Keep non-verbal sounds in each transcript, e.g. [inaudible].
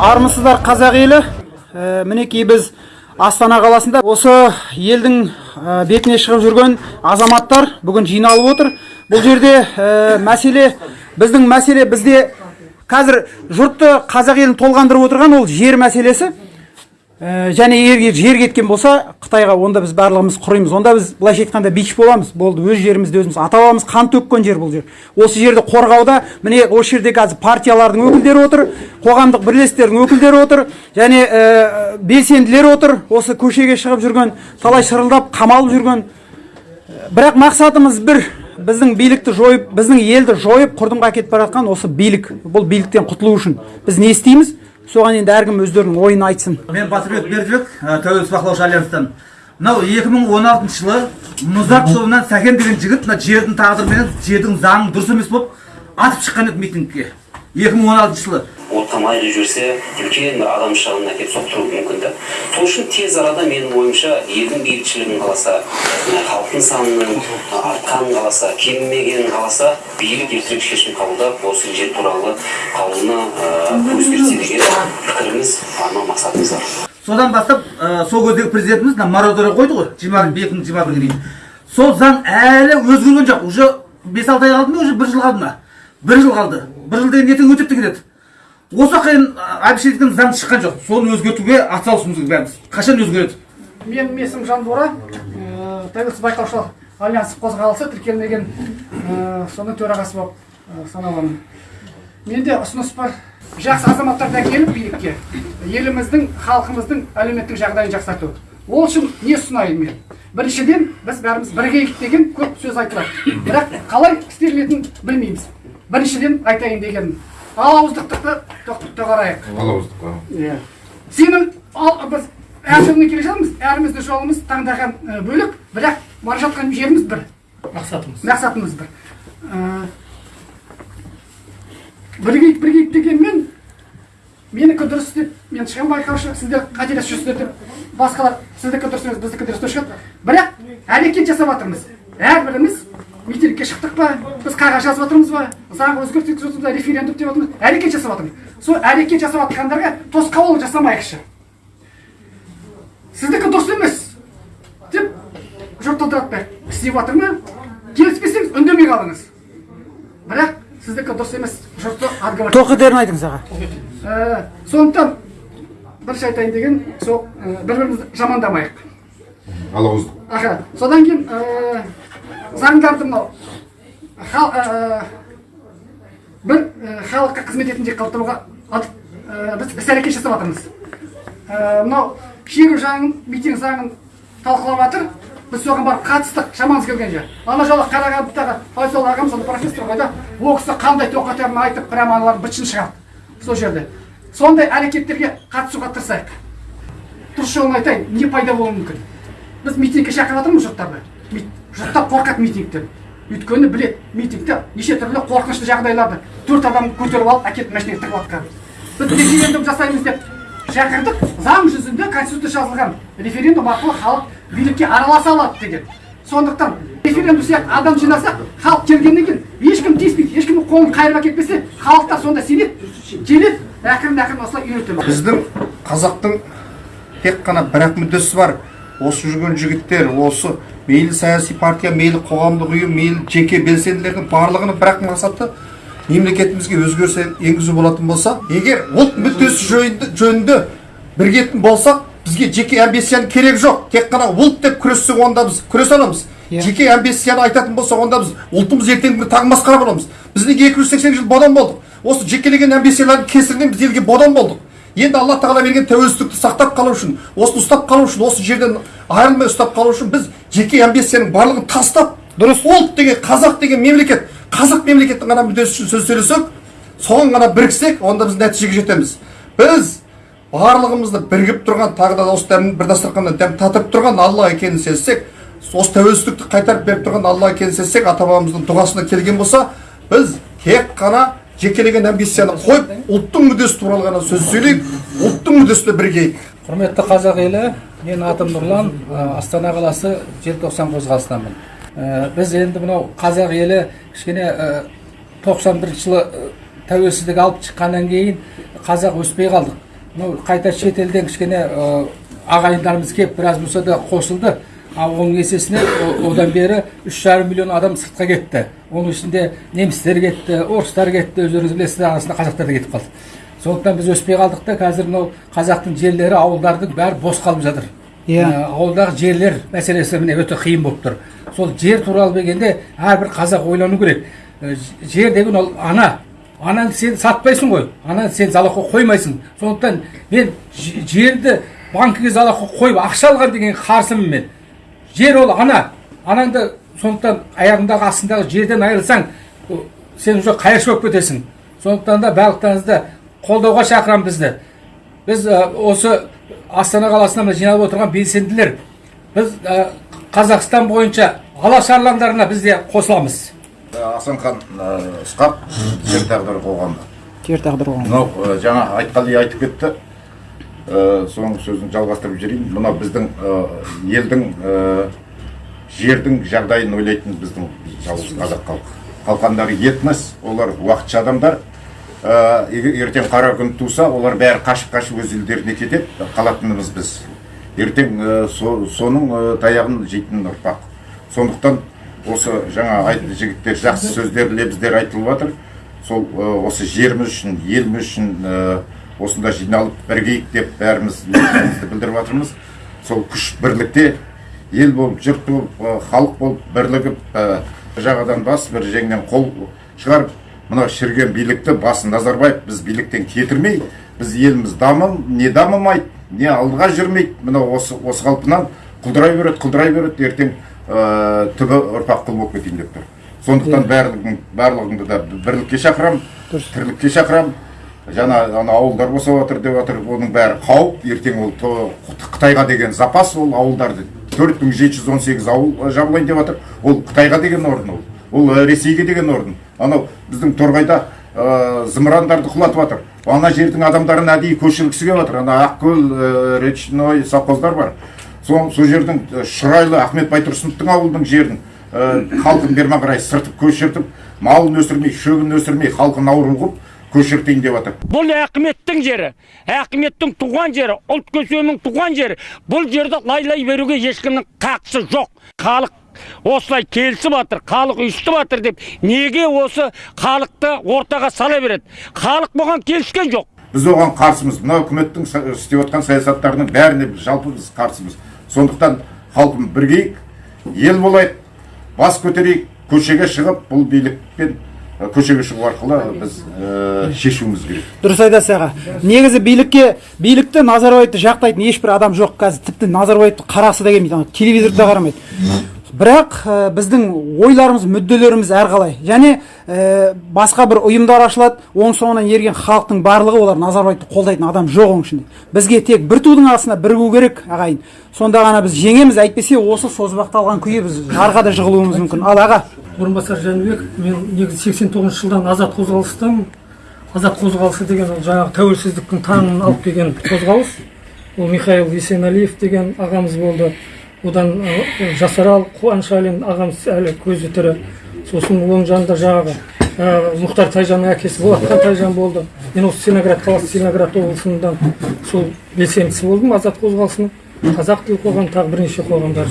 армысыздар қазақ елі. Ә, мінекей біз астана қаласында осы елдің ә, бетіне шығып жүрген азаматтар бүгін жиналып отыр. Бұл жерде ә, мәселе біздің мәселе бізде қазір жұртты қазақ елін толғандырып отырған ол жер мәселесі. Ә, және егер жер кеткен болса қытайға онда біз барлығымыз құримыз. Онда біз былайша айтқанда бич боламыз. Болды өз жерімізде өзіміз ата бабамыз қан төккен жер бұл жер. Осы жерді қорғауда міне осы жерде қазір партиялардың өкілдері отыр қоғамдық бірлестіктердің өкілдері отыр және ә, белсенділер отыр. Осы көшеге шығып жүрген талай шырылдап қамалып жүрген. Бірақ мақсатымыз бір біздің билікті жойып біздің елді жойып құрдымға әкетіп бара жатқан осы билік. Бұл биліктен құтылу үшін. Біз не істейміз? Соған енді әркім өздерінің ойын айтсын. Мен батырбек бердібек тәуелсіз бақылаушы альянстан. Мынау 2016 жылы мұзарт тобынан сәкен деген жігіт мына жердің тағдырыменен жердің заңын дұрыс емес болып атып шыққан еді митингке. 2016 жылы. Оттамай жіберсе үлкен бір адам шығынына әкеліп соқтыруы мүмкін да. Сол үшін тез арада менің ойымша елдің бейбітшілігін қаласа халықтың санының артқанын қаласа кемімегенін қаласа билік ертерек шешім қабылдап осы жер туралы қаулыны ыыы өзгертсе деген пікіріміз арман мақсатымыз бар. Содан бастап ә, сол кездегі президентіміз мына мораторий қойды ғой жиырма екі мың жиырма бірге дейін. Сол заң әлі өзгерген жоқ уже бес алты ай қалды ма уже бір жыл қалды ма? Бір жыл қалды. Бір жыл деген ертең өтіп те кетеді осы уақытқа дейін заңы шыққан жоқ. Соны өзгертуге атсалысуымыз керек бәріміз. Қашан өзгереді? Менің есімім жанбора ә, тәуелсіз байқаушылар альянсы қозғалысы тіркелмеген ә, соның төрағасы болып ә, саналамын менде ұсыныс бар. Жақсы азаматтарды әкеліп билікке. Еліміздің халқымыздың әлеуметтік жағдайын жақсарту. Ол үшін не ұсынайын мен? Біріншіден біз бәріміз бірігейік деген көп сөз айтылады. Бірақ қалай істелетінін білмейміз. Біріншіден айтайын дегенім алауыздықты доғарайық алауыздыққа иә. Сенің ал біз әр жолмен келе жатырмыз әріміздің жолымыз таңдаған бөлек бірақ бара жатқан жеріміз бір. Мақсатымыз. Мақсатымыз бір. Бірігейік бірігейік дегенмен менікі дұрыс деп мен шығамын байқаушы сіздер қателесіп жүрсіздер деп басқалар сіздікі дұрыс емес біздікі дұрыс деп шығады. Бірақ әрекет жасап жатырмыз. Әрбіріміз митингке шықтық па? Біз қағаз жазып жатырмыз ба? Заң өзгертіп жатырмыз ба референдум деп жатырмыз әрекет жасап жатырмыз сол әрекет жасап жатқандарға тосқауыл жасамайықшы. Сіздікі дұрыс емес деп жұрт ыдыратпайық істеп жатыр ма? Келіспесеңіз үндемей қалыңыз. Бірақ сіздікі дұрыс емес жұртты отговаривать тоқетерін айтыңыз аға. Ә, сондықтан бірінші айтайын деген сол ә, бір бірімізді жамандамайық. Алауыздық аха содан кейін ә, заңдарды мынау ә, бір ә, халыққа қызмет етінде қалдыруға ә, біз іс әрекет жасап жатырмыз. Мынау шеру заңын митинг заңын талқылап жатыр. Біз соған барып қатыстық шамамыз келгенше ана жолы қарағандыдағы файсал ағамыз ана профессор ғой да ол кісі қандай тоқетерін айтып прямо аналардың бытшын шығарды сол жерде. Сондай әрекеттерге қатысуға тырысайық. Дұрыс жолын айтайын не пайда болуы мүмкін? Біз митингке шақырып жатырмыз жұрттарды. Жұрттар қорқады митингтен өйткені білет митингте неше түрлі қорқынышты жағдайларды төрт адам көтеріп алып әкеліп машинаға тығып жатқан біз референдум жасаймыз деп шақырдық заң жүзінде конституция жазылған референдум арқылы халық билікке араласа алады деген. Сондықтан референдум сияқты адам жинасақ халық келгеннен кейін ешкім тиіспейді ешкімнің қолын қайырып әкетпесе халықтар сонда сенеді келеді ақырын ақырын осылай үйретеді біздің қазақтың тек қана бір ақ мүддесі бар. Осы жүрген жігіттер осы мейлі саяси партия мейлі қоғамдық ұйым мейлі жеке белсенділердің барлығының бір ақ мақсаты мемлекетімізге өзгеріс енгізу болатын болса егер ұлт мүддесі жөнінде, жөнінде бірігетін болсақ бізге жеке амбицияның керегі жоқ. Тек қана ұлт деп күрессек онда біз күресе аламыз. Жеке амбицияны айтатын болсақ онда біз ұлтымыз ертеңгі күні тағы масқара боламыз. Біз неге екі жүз сексен жыл бодан болдық? Осы жекелеген амбициялардың кесірінен біз елге бодан болдық. Енді алла тағала берген тәуелсіздікті сақтап қалу үшін осыны ұстап қалу үшін осы жерден айырылмай ұстап қалу үшін біз жеке амбицияның барлығын тастап дұрыс ұлт деген қазақ деген мемлекет қазақ мемлекеттің ғана мүддесі үшін сөз сөйлесек соған ғана біріксек онда біз нәтижеге жетеміз. Біз барлығымызды бірігіп тұрған тағы да осы дәм бір дастарханнан дәм татырып тұрған алла екенін сезсек осы тәуелсіздікті қайтарып беріп тұрған алла екенін сезсек ата бабамыздың дұғасына келген болса біз тек қана жекелеген амбицияны қойып ұлттың мүддесі туралы ғана сөз сөйлейік ұлттың мүддесіне бірігейік құрметті қазақ елі менің атым нұрлан астана қаласы желтоқсан қозғалысынанмын біз енді мынау қазақ елі кішкене тоқсан бірінші жылы тәуелсіздік алып шыққаннан кейін қазақ өспей қалдық. Мынау қайта шетелден кішкене ағайындарымыз келіп біраз болса да қосылды. Ал оның есесіне одан бері үш жарым миллион адам сыртқа кетті. Оның ішінде немістер кетті орыстар кетті өздеріңіз білесіздер арасында қазақтар да кетіп қалды. Сондықтан біз өспей қалдық та қазір мынау қазақтың жерлері ауылдардың бәрі бос қалып жатыр. Иә. Ауылдағы жерлер мәселесі міне өте қиын болып тұр. Сол жер туралы дегенде әрбір қазақ ойлану керек. Ж- жер деген ол ана. Ананы сен сатпайсың ғой. Ананы сен залогқа қоймайсың. Сондықтан мен жерді банкіге залогқа қойып ақша алған деген қарсымын мен. Жер ол ана. Анаңды сондықтан аяғыңдағы астындағы жерден айырылсаң сен уже қайыршы болып кетесің. Сондықтан да барлықтарыңызды қолдауға шақырамын бізді. Біз ә, осы астана қаласына мына жиналып отырған белсенділер біз ә, қазақстан бойынша алаш арландарына біз де қосыламыз. Асанхан ысқақ жер тағдыры қоғамы жер тағдыры қоғамы. мынау ә, жаңа айтқали айтып кетті. Ә, соның сөзін жалғастырып жіберейін. Мынау біздің ә, елдің ә, жердің жағдайын ойлайтын біздің жалғыз қазақ халқы. Қалқандары етнос олар уақытша адамдар. Ертең қара күн туса олар бәрі қашып қашып өз елдеріне кетеді қалатынымыз біз. Ертең со- соның ә, таяғын жейтін ұрпақ. Сондықтан осы жаңа айт жігіттер жақсы сөздер лебіздер айтылып жатыр. Сол осы жеріміз үшін еліміз үшін осында жиналып бірігейік деп бәріміз ниетімізді білдіріп жатырмыз. Сол күш бірлікте ел болып жұрт болып халық болып бірігіп ә, бір жағадан бас бір жеңнен қол шығарып мына шіріген билікті басын назарбаев біз биліктен кетірмей біз еліміз дамым не дамымайды не алдыға жүрмейді. Мына осы осы қалпынан құлдырай береді құлдырай береді ертең ә, түбі ұрпақ құл болып кетейін деп тұр. Сондықтан барлығың барлығыңды да бірлікке шақырамын тірлікке шақырамын жаңа ана ауылдар босап жатыр деп жатыр оның бәрі қауіп. Ертең ол қытайға деген запас ол ауылдарды төрт мың жеті жүз он сегіз ауыл жабылайын деп жатыр. Ол қытайға деген орын ол. Ол ә, ресейге деген орын. Анау біздің торғайда ә, зымырандарды құлатып жатыр ана жердің адамдарын әдейі көшіргісі келіп жатыр ана ақкөл ә, речной совхоздар бар. Сол жердің шұрайлы ахмет байтұрсыновтың ауылының жерін халқын берме қарай сыртып көшіртіп малын өсірмей шөбін өсірмей халқын ауру қылып көшіртейін деп жатыр бұл әкіметтің жері әкіметтің туған жері ұлт көсемінің туған жері. Бұл жерді лайлай беруге ешкімнің қақысы жоқ. Халық осылай келісіп жатыр халық ұйысып жатыр деп неге осы халықты ортаға сала береді? Халық бұған келіскен жоқ. Біз оған қарсымыз. Мына үкіметтің істеп жатқан саясаттарының бәріне біз жалпы біз қарсымыз. Сондықтан халқым бірігейік ел болайық бас көтерейік көшеге шығып бұл билікпен көшеге шығу арқылы біз ә, шешуіміз керек. Дұрыс айтасыз аға. Негізі билікке билікті назарбаевты жақтайтын ешбір адам жоқ. Қазір тіпті назарбаевты қарасы да келмейді. Телевизорды да қарамайды. Бірақ ә, біздің ойларымыз мүдделеріміз әрқалай. Және ә, басқа бір ұйымдар ашылады. Оның соңынан ерген халықтың барлығы олар назарбаевты қолдайтын адам жоқ оның ішінде. Бізге тек бір тудың астына бірігу керек ағайын. Сонда ғана біз жеңеміз. Әйтпесе осы созбақталған күйі біз жарға да жығылуымыз мүмкін. Ал аға орынбасар жәнібек мен негізі 89 жылдан азат қозғалыстамын азат қозғалысы деген ол жаңағы тәуелсіздіктің таңын алып келген қозғалыс. Ол михаил есенәлиев деген ағамыз болды. Одан жасарал қуаншалин ағамыз әлі көзі тірі. Сосын оның жанында жаңағы ә, мұхтар тайжанның әкесі болатхан тайжан болды. Мен осы целиноград қаласы целиноград облысынан сол белсендісі болдым азат қозғалысының қазақ тілі қоғамы тағы бірнеше қоғамдар.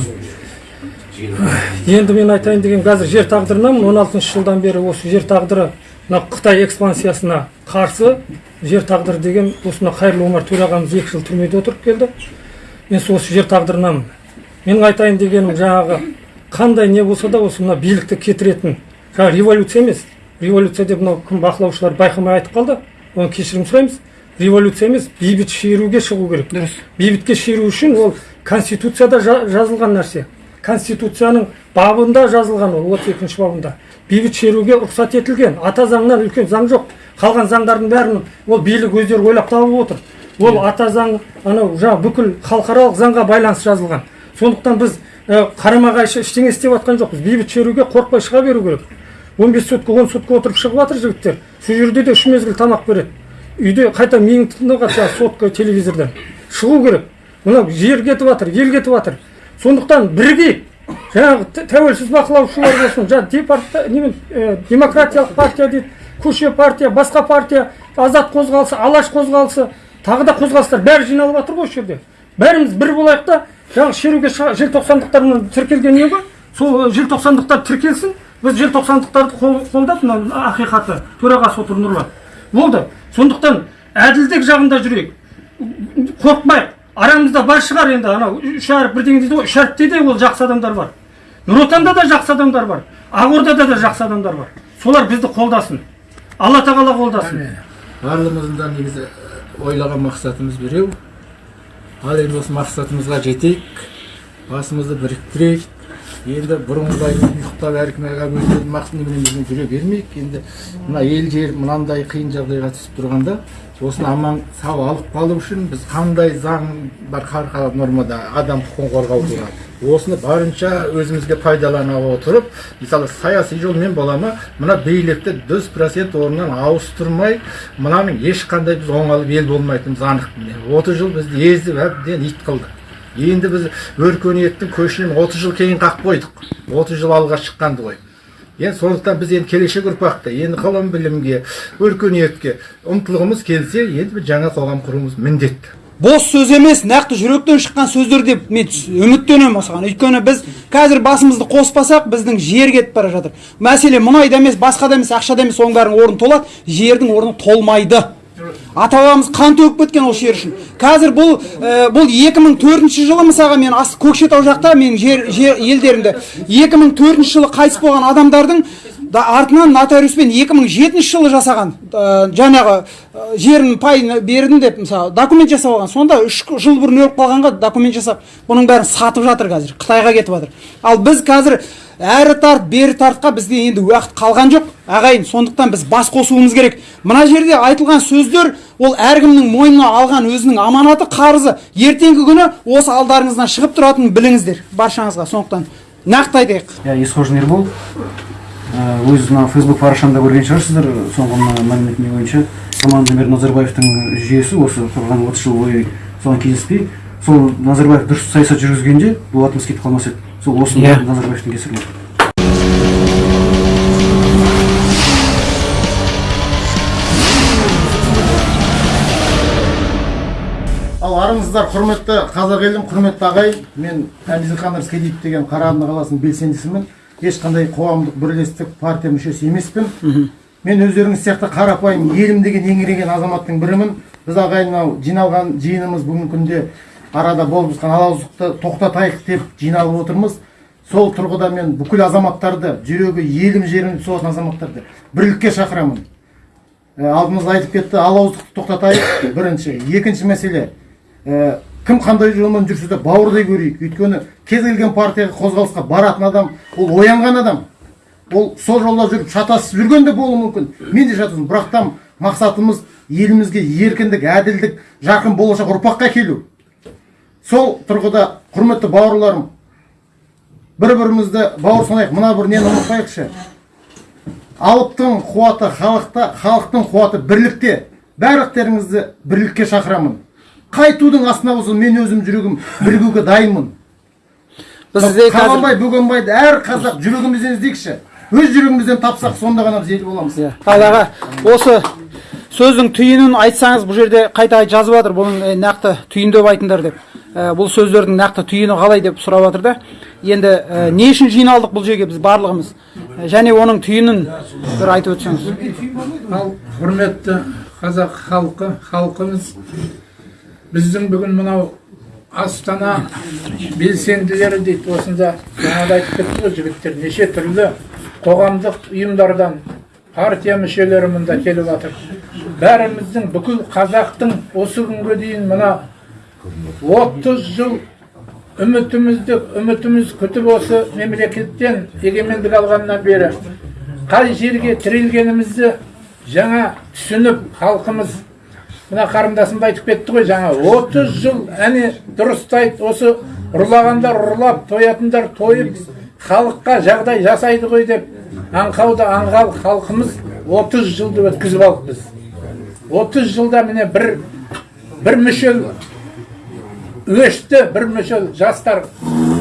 Енді мен айтайын деген қазір жер тағдырынамын 16 жылдан бері осы жер тағдыры мына қытай экспансиясына қарсы жер тағдыры деген осы мына қайырлы омар төрағамыз екі жыл түрмеде отырып келді. Мен осы жер тағдырынамын. Менің айтайын дегенім жаңағы қандай не болса да осы мына билікті кетіретін жаңағы революция емес. Революция деп мынау кім бақылаушылар байқамай айтып қалды. Оны кешірім сұраймыз. Революция емес бейбіт шеруге шығу керек. Дұрыс. Бейбітке шеру үшін ол конституцияда жа- жазылған нәрсе. Конституцияның бабында жазылған ол отыз екінші бабында. Бейбіт шеруге рұқсат етілген. Ата заңнан үлкен заң жоқ. Қалған заңдардың бәрін ол билік өздері ойлап тауып отыр. Ол ата заң анау жаңағы бүкіл халықаралық заңға байланысты жазылған. Сондықтан біз ә, қарама қайшы ештеңе істеп жатқан жоқпыз. Бейбіт шеруге қорықпай шыға беру керек. Он бес сутка он сутка отырып шығып жатыр жігіттер. Сол жерде де үш мезгіл тамақ береді. Үйде қайта миың тыңдап жатса сотка телевизордан. Шығу керек. Мынау жер кетіп жатыр ел кетіп жатыр. Сондықтан бірігейік жаңағы тәуелсіз бақылаушылар болсын жаңағы ә, демократиялық партия дейді көше партия басқа партия азат қозғалысы алаш қозғалысы тағы да қозғалыстар бәрі жиналып жатыр ғой осы жерде. Бәріміз бір болайық та жаңағы шеруге желтоқсандықтар тіркелген не ғой? Сол э, желтоқсандықтар тіркелсін біз желтоқсандықтарды қол- қолдап мына ақиқаты төрағасы отыр нұрлан. Болды. Сондықтан әділдік жағында жүрейік. Қорықпайық. Арамызда бар шығар енді анау үш әріп бірдеңе дейді ғой үш әріпте де ол жақсы адамдар бар. Нұр отанда да жақсы адамдар бар. Ақордада да жақсы адамдар бар. Солар бізді қолдасын. Алла тағала қолдасын. Барлығымыздың да негізі ойлаған мақсатымыз біреу ал енді осы мақсатымызға жетейік. Басымызды біріктірейік. Енді бұрынғыдай ұйықтап әркім өзінің жүре бермейік. Енді мына ел жер мынандай қиын жағдайға түсіп тұрғанда осыны аман сау алып қалу үшін біз қандай заң бар халықаралық нормада адам құқығын қорғау туралы. Осыны барынша өзімізге пайдалана отырып мысалы саяси жолмен бола ма мына билікті жүз процент орнынан ауыстырмай мынаның ешқандай біз оңалып ел болмайтынымыз анық міне. отыз жыл бізді езіп әбден ит қылды. Енді біз өркениеттің көшінен 30 жыл кейін қақ қойдық. 30 жыл алға шыққанды ғой. Енді сондықтан біз енді келешек ұрпақты енді ғылым білімге өркениетке ұмтылғымыз келсе енді жаңа қоғам құруымыз міндетті. Бос сөз емес нақты жүректен шыққан сөздер деп мен үміттенемін осыған. Өйткені біз қазір басымызды қоспасақ біздің жер кетіп бара жатыр. Мәселе мұнайда емес басқада емес ақшада емес соның бәрінің орны толады. Жердің орны толмайды. Ата бабамыз қан төгіп кеткен осы жер үшін. Қазір бұл ә, бұл 2004 жылы мысалға мен ас көкшетау жақта менің жер, жер елдерімде. 2004 жылы қайтыс болған адамдардың да артынан нотариуспен 2007 жылы жасаған ә, жаңағы ә, жерін пайын бердім деп мысалы документ жасап алған. Сонда үш жыл бұрын өліп қалғанға документ жасап бұның бәрін сатып жатыр қазір қытайға кетіп жатыр. Ал біз қазір әрі тарт бері тартқа бізде енді уақыт қалған жоқ. Ағайын сондықтан біз бас қосуымыз керек. Мына жерде айтылған сөздер ол әркімнің мойнына алған өзінің аманаты қарызы. Ертеңгі күні осы алдарыңыздан шығып тұратынын біліңіздер баршаңызға. Сондықтан нақты айтайық. Иә есқожин ербол. Ә, өз мына фейсбук парақшамда көрген шығарсыздар соңғы мына мәліметіме бойынша. Нұрсұлтан назарбаевтың жүйесі осы тұрған отыз жыл бойы соған келіспей сол назарбаев дұрыс саясат жүргізгенде бұл кетіп қалмас еді. Сол осы Иә. назарбаевтың кесірінен. Ал армысыздар құрметті қазақ елім құрметті ағайын мен әбділхан рыскелдиев деген қарағанды қаласының белсендісімін. Ешқандай қоғамдық бірлестік партия мүшесі емеспін. Мен өздеріңіз сияқты қарапайым елім деген еңіреген азаматтың бірімін. Біз ағайын мынау жиналған жиынымыз бүгінгі күнде арада болып жатқан алауыздықты тоқтатайық деп жиналып отырмыз. Сол тұрғыда мен бүкіл азаматтарды жүрегі елім жерім соғатын азаматтарды бірлікке шақырамын. Алдымызда айтып кетті алауыздықты тоқтатайық. [coughs] Бірінші. Екінші мәселе. Ә, кім қандай жолмен жүрсе де бауырдай көрейік. Өйткені кез келген партияға қозғалысқа баратын адам ол оянған адам. Ол сол жолда жүріп шатасып жүрген де болуы мүмкін. Мен де шатасым. Бірақ та мақсатымыз елімізге еркіндік әділдік жарқын болашақ ұрпаққа келу. Сол тұрғыда құрметті бауырларым бір бірімізді бауыр санайық. Мына бір нені ұмытпайықшы. Алыптың қуаты халықта халықтың қуаты бірлікте. Барлықтарыңызды бірлікке шақырамын. Қай тудың астына болсын мен өзім жүрегім бірігуге дайынмын. Қабанбай бөгенбайды әр қазақ жүрегімізден іздейікші. Өз жүрегімізден тапсақ сонда ғана біз ел боламыз. Иә. ал аға осы сөздің түйінін айтсаңыз бұл жерде қайта жазып жатыр бұның нақты түйін деп айтыңдар деп. Ә, бұл сөздердің нақты түйіні қалай деп сұрап жатыр да. Енді ә, не үшін жиналдық бұл жерге біз барлығымыз? Ә, және оның түйінін бір айтып өтсеңіз. Құрметті қазақ халқы халқымыз біздің бүгін мынау астана белсенділері дейді осында жаңада айтып кетті ғой жігіттер неше түрлі қоғамдық ұйымдардан партия мүшелері мұнда келіп жатыр. Бәріміздің бүкіл қазақтың осы күнге дейін мына отыз жыл үмітімізді үмітіміз күтіп осы мемлекеттен егемендік алғаннан бері қай жерге тірелгенімізді жаңа түсініп халқымыз мына қарындасым да айтып кетті ғой жаңа 30 жыл әне дұрыстайды осы ұрлағандар ұрлап тоятындар тойып халыққа жағдай жасайды ғой деп аңқауды аңғал халқымыз 30 жылды өткізіп алдық 30 жылда міне бір бір мүшел өшті бір мүшел жастар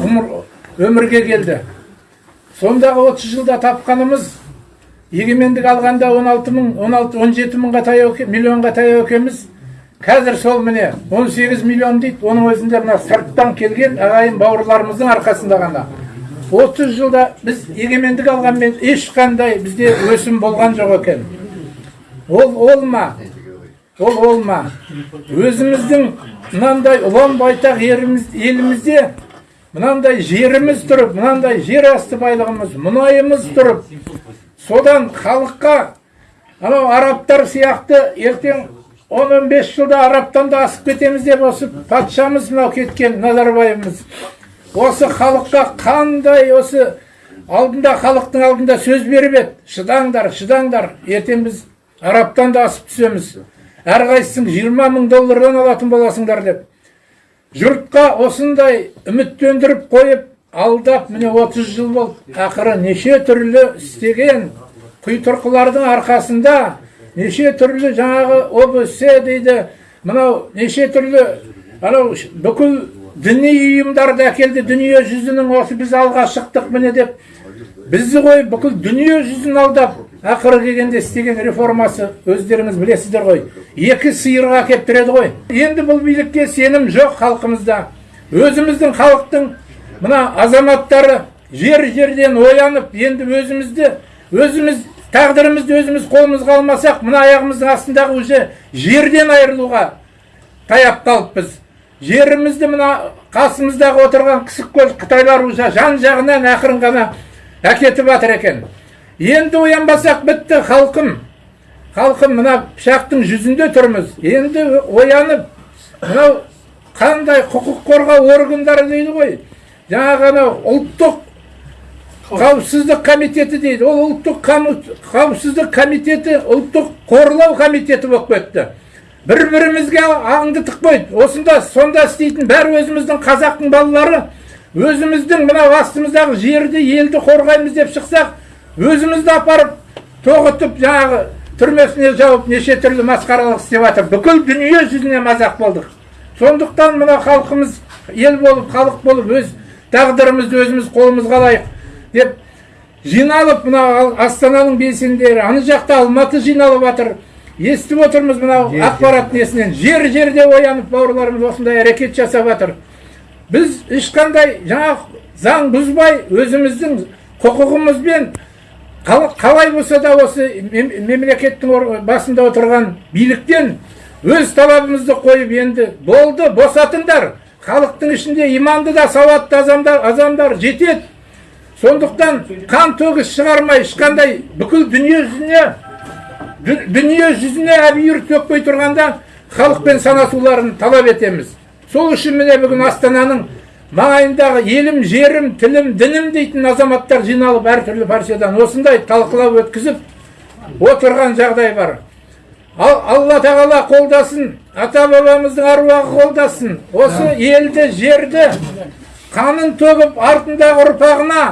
ұмыр- өмірге келді. Сондағы 30 жылда тапқанымыз егемендік алғанда 16 мың 16 17 мыңға таяу миллионға таяу екенбіз қазір сол міне 18 миллион дейді оның өзінде мына сырттан келген ағайын бауырларымыздың арқасында ғана. 30 жылда біз егемендік алғанмен ешқандай бізде өсім болған жоқ екен. Ол ол ма? Ол ол ма өзіміздің мынандай ұлан байтақ еліміз, елімізде мынандай жеріміз тұрып мынандай жер асты байлығымыз мұнайымыз тұрып содан халыққа анау арабтар сияқты ертең 10-15 жылда арабтан да асып кетеміз деп осы патшамыз мынау кеткен назарбаевымыз. Осы халыққа қандай осы алдында халықтың алдында сөз беріп еді. Шыдаңдар шыдаңдар ертең біз арабтан да асып түсеміз әрқайсысың жиырма мың доллардан алатын боласыңдар деп. Жұртқа осындай үміттендіріп қойып алдап міне 30 жыл болды. Ақыры неше түрлі істеген құйтұрқылардың арқасында неше түрлі жаңағы обс дейді мынау неше түрлі анау бүкіл діни ұйымдарды әкелді дүние жүзінің осы біз алға шықтық міне деп. Бізді қойып бүкіл дүние жүзін алдап ақыры келгенде істеген реформасы өздеріңіз білесіздер ғой. Екі сиырға әкеліп тіреді ғой. Енді бұл билікке сенім жоқ халқымызда. Өзіміздің халықтың мына азаматтары жер жерден оянып енді өзімізді өзіміз тағдырымызды өзіміз қолымызға алмасақ мына аяғымыздың астындағы уже жерден айырылуға таяп қалыппыз жерімізді мына қасымыздағы отырған қысық көз қытайлар уже жан жағынан ақырын ғана әкетіп жатыр екен. Енді оянбасақ бітті халқым. Халқым мына пышақтың жүзінде тұрмыз. Енді оянып мынау қандай құқық қорғау органдары дейді ғой? Жаңағы анау ұлттық қауіпсіздік комитеті дейді. Ол ұлттық қауіпсіздік комитеті ұлттық қорлау комитеті болып кетті бір бірімізге аңды тықпайды осында сонда істейтін бәрі өзіміздің қазақтың балалары. Өзіміздің мынау астымыздағы жерді елді қорғаймыз деп шықсақ өзімізді апарып тоғытып жаңағы түрмесіне жауып неше түрлі масқаралық істеп жатыр. Бүкіл дүние жүзіне мазақ болдық. Сондықтан мына халқымыз ел болып халық болып өз тағдырымызды өзіміз қолымызға алайық деп жиналып мына астананың белсенділері ана жақта алматы жиналып жатыр. Естіп отырмыз мынау ақпарат несінен. Жер жерде оянып бауырларымыз осындай әрекет жасап жатыр. Біз ешқандай жаңа заң бұзбай өзіміздің құқығымызбен қалай болса да осы мемлекеттің басында отырған биліктен өз талабымызды қойып енді болды босатыңдар. Халықтың ішінде иманды да сауатты азамдар, азамдар жетеді. Сондықтан қан төгіс шығармай ешқандай бүкіл дүние жүзіне дүние жүзіне әбүйір төкпей тұрғанда халықпен санасуларын талап етеміз. Сол үшін міне бүгін астананың маңайындағы елім жерім тілім дінім дейтін азаматтар жиналып әртүрлі партиядан осындай талқылау өткізіп отырған жағдай бар. Ал алла тағала қолдасын ата бабамыздың аруағы қолдасын. Осы елді жерді қанын төгіп артындағы ұрпағына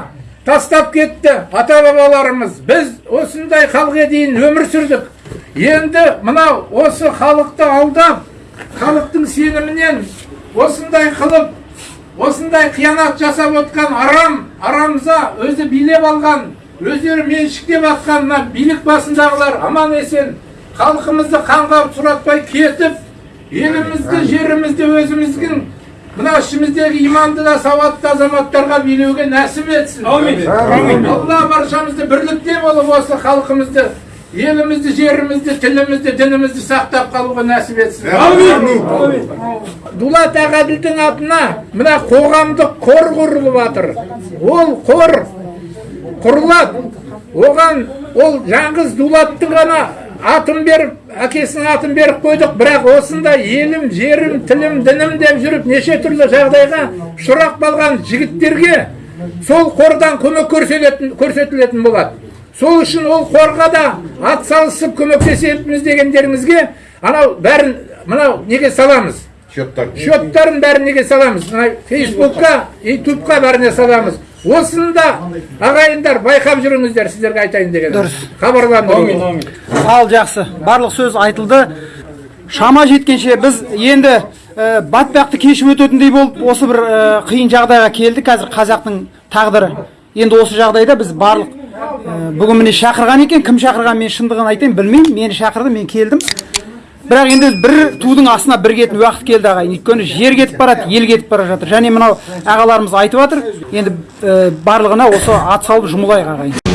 тастап кетті ата бабаларымыз біз осындай халге дейін өмір сүрдік. Енді мынау осы халықты алдап халықтың сенімінен осындай қылып осындай қиянат жасап отқан арам арамза өзі билеп алған өздері меншіктеп жатқан мына билік басындағылар аман есен халқымызды қанға сұратпай кетіп елімізді жерімізді өзіміздің мына ішіміздегі иманды да сауатты азаматтарға билеуге нәсіп етсін. Әумин алла баршамызды бірлікте болып осы халқымызды елімізді жерімізді тілімізді дінімізді сақтап қалуға нәсіп етсін. Әумин дулат ағаділдің атына мына қоғамдық қор құрылып жатыр. Ол қор құрылады. Оған ол жаңғыз дулаттың ғана атын беріп әкесінің атын беріп қойдық. Бірақ осындай елім жерім тілім дінім деп жүріп неше түрлі жағдайға ұшырап қалған жігіттерге сол қордан көмек көрсетілетін болады. Сол үшін ол қорға да ат салысып көмектесеміз дегендеріңізге анау бәрін мынау неге саламыз? Счеттар счеттарын бәрін неге саламыз? Мына фейсбукқа ютубқа бәріне саламыз. Осыны да ағайындар байқап жүріңіздер сіздерге айтайын деген дұрыс. Хабарландыру ал жақсы барлық сөз айтылды. Шама жеткенше біз енді ә, батпақты кешіп өтетіндей болып осы бір ә, қиын жағдайға келдік. Қазір қазақтың тағдыры. Енді осы жағдайда біз барлық бүгін міне шақырған екен. Кім шақырған мен шындығын айтайын білмеймін. Мені шақырды мен келдім. Бірақ енді бір тудың астына бір кететін уақыт келді ағайын. Өйткені жер кетіп барады ел кетіп бара жатыр. Және мынау ағаларымыз айтып жатыр енді барлығына осы ат салып жұмылайық ағайын.